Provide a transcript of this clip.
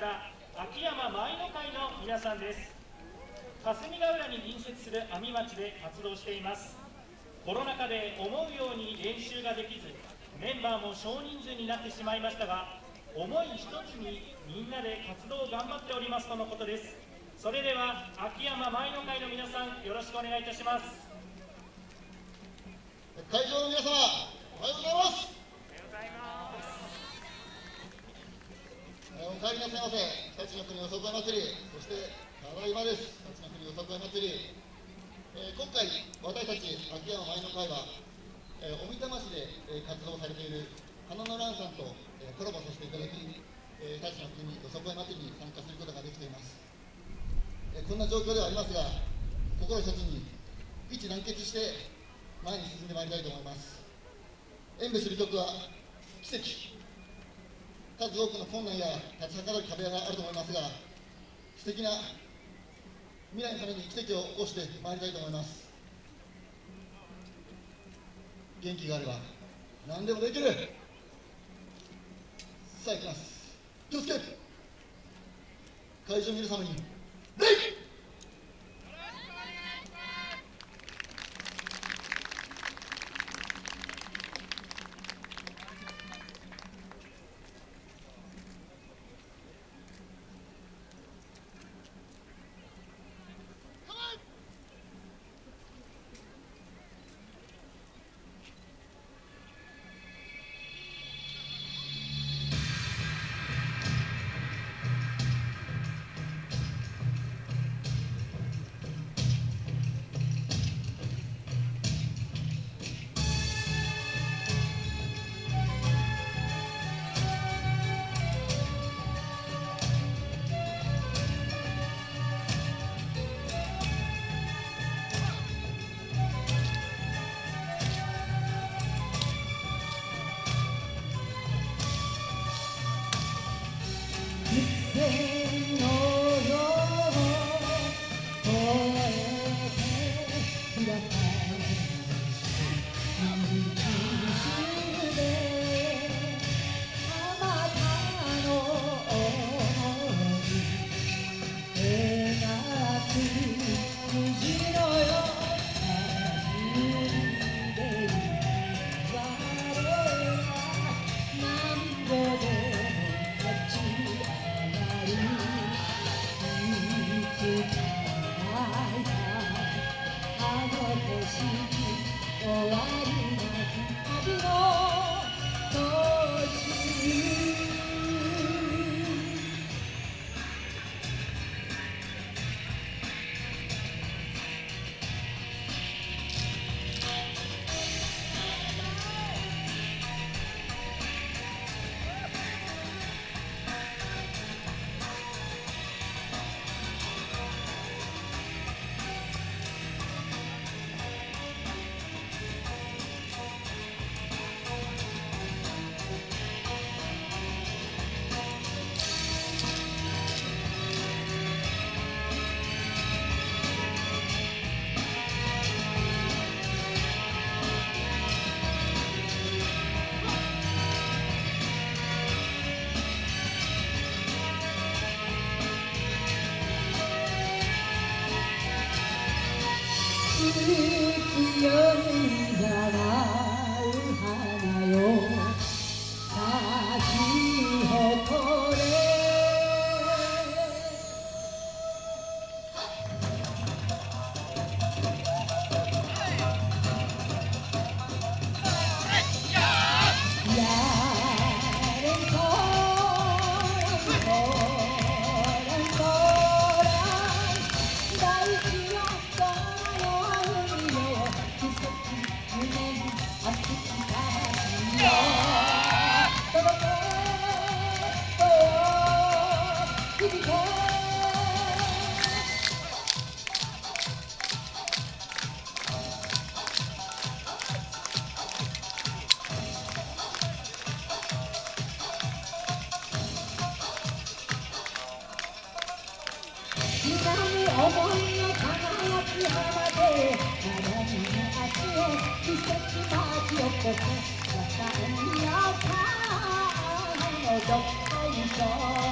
から秋山舞の会の皆さんです。霞ヶ浦に隣接する阿見町で活動しています。コロナ禍で思うように練習ができずメンバーも少人数になってしまいましたが思い一つにみんなで活動を頑張っておりますとのことです。それでは秋山舞の会の皆さんよろしくお願いいたします。会場の皆様おはようございます。おお帰りなさいませ日立の国よさこい祭り。そしてただいまです。日立の国よさこい祭り、えー、今回私たち秋山舞の会は、えー、おみたま市で、えー、活動されている花の蘭さんと、えー、コラボさせていただき、えー、日立の国よさこい祭りに参加することができています、えー、こんな状況ではありますが心一つに一致団結して前に進んでまいりたいと思います。演舞する曲は奇跡。数多くの困難や立ちはかる壁があると思いますが素敵な未来のために奇跡を起こしてまいりたいと思います。元気があれば何でもできる。さあ行きます。気をつけ。会場の皆様に礼 Oh, I 浜で花に足へ季節巻き起こす若いのかのどっこいしょ